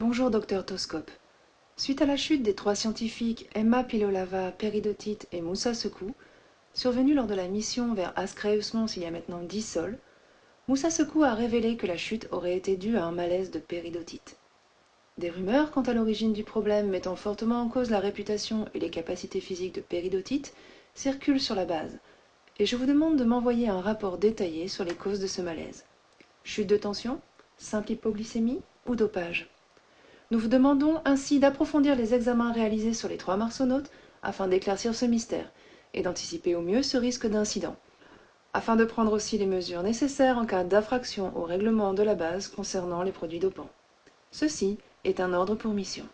Bonjour, docteur Toscope. Suite à la chute des trois scientifiques Emma Pilolava, Peridotite et Moussa Sekou, survenue lors de la mission vers Ascreus Mons il y a maintenant dix sols, Moussa Sekou a révélé que la chute aurait été due à un malaise de péridotite. Des rumeurs quant à l'origine du problème mettant fortement en cause la réputation et les capacités physiques de péridotite circulent sur la base, et je vous demande de m'envoyer un rapport détaillé sur les causes de ce malaise. Chute de tension Simple hypoglycémie ou dopage? Nous vous demandons ainsi d'approfondir les examens réalisés sur les trois marsonautes afin d'éclaircir ce mystère et d'anticiper au mieux ce risque d'incident, afin de prendre aussi les mesures nécessaires en cas d'infraction au règlement de la base concernant les produits dopants. Ceci est un ordre pour mission.